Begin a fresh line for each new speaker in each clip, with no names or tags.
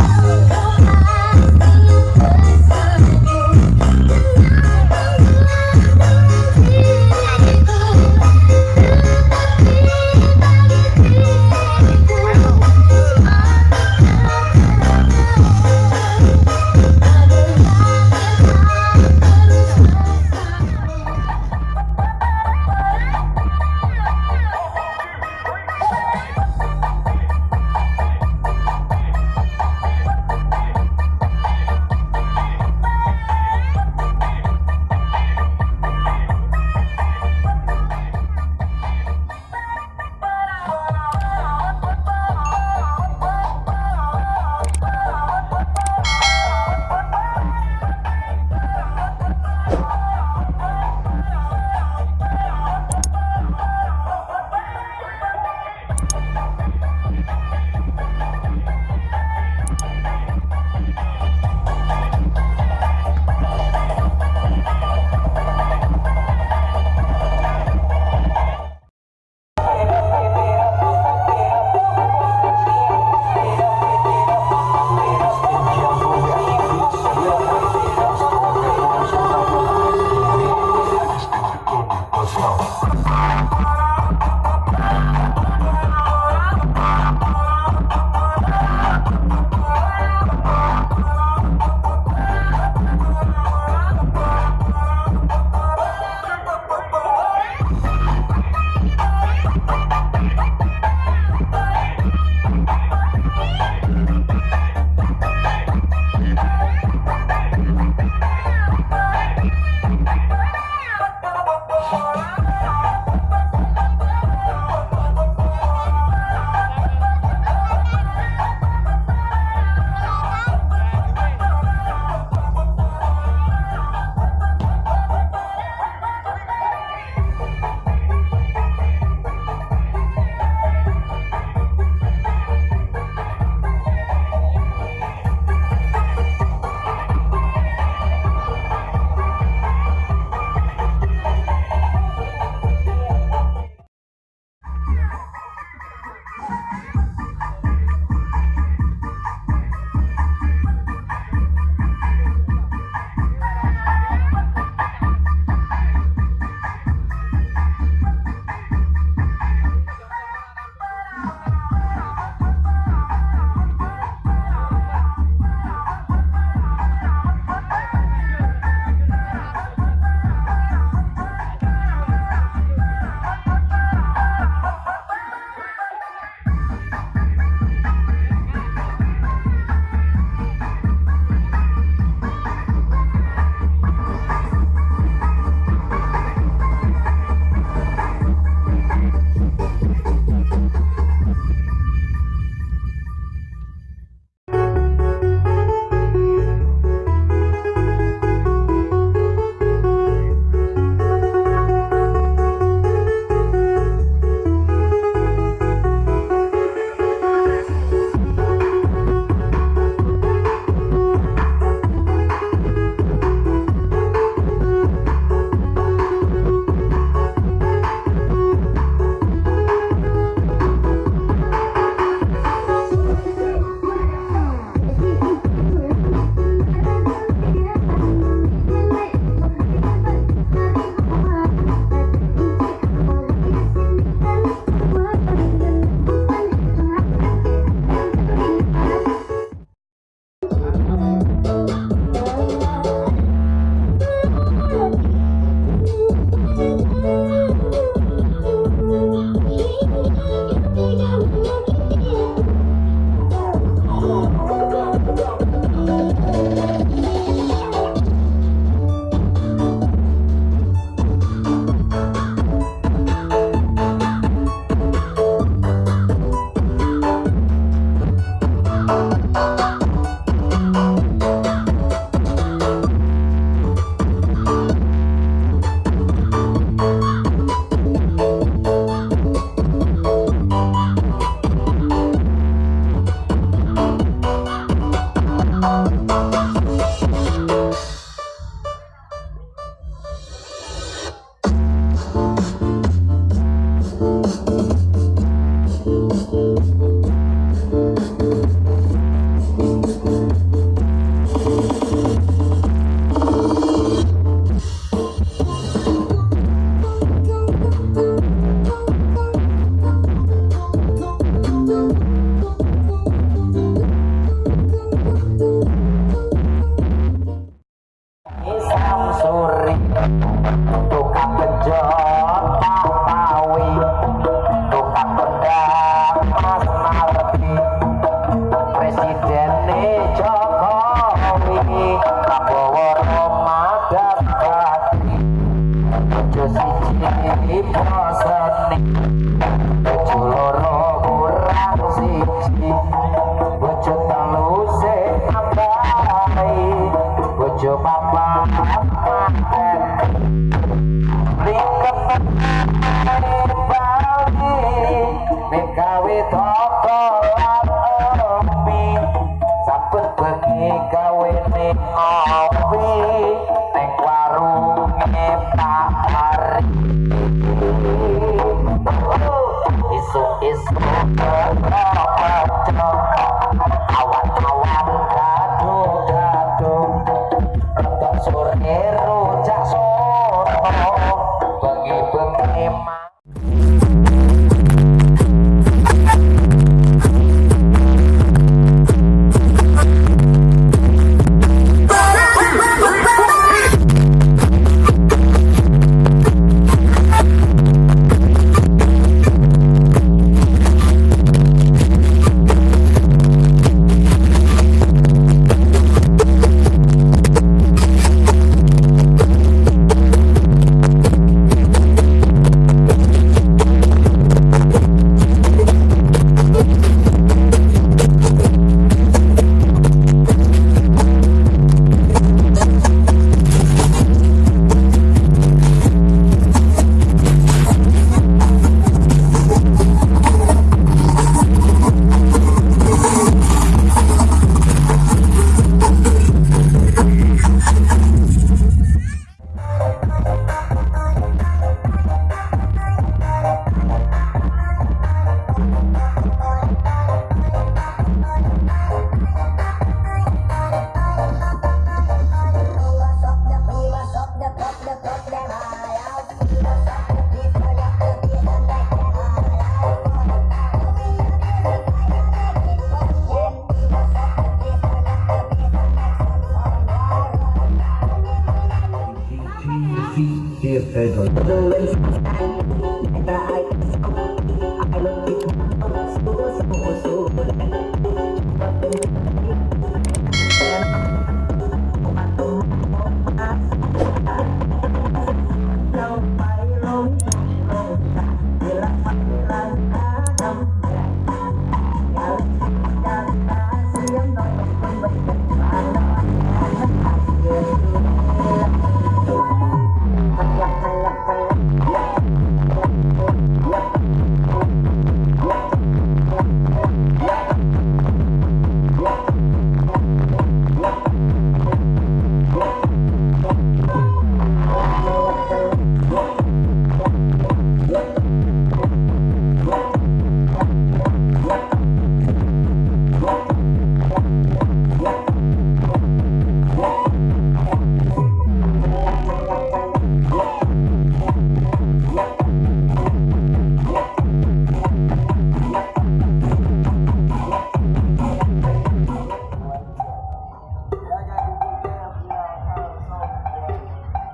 Wow.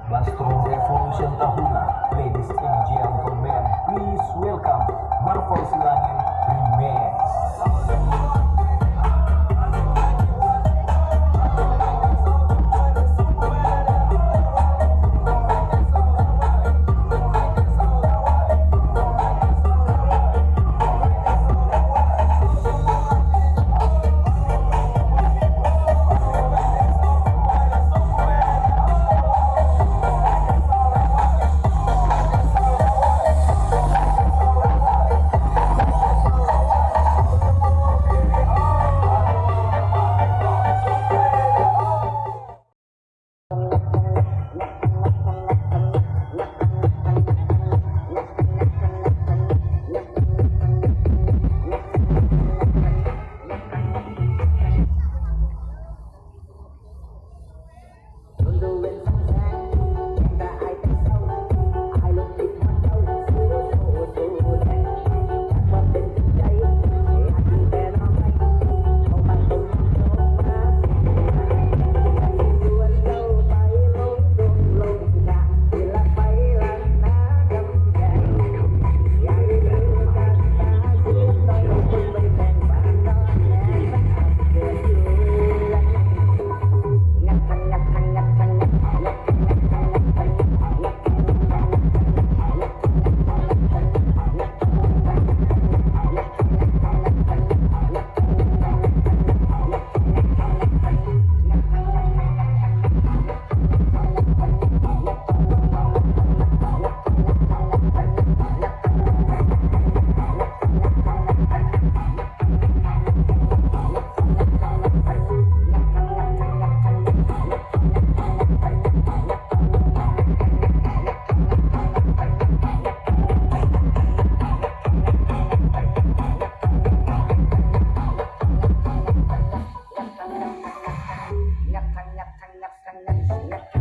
Mushroom Revolution tahunan, ladies and gentlemen, please welcome Marvel Bye.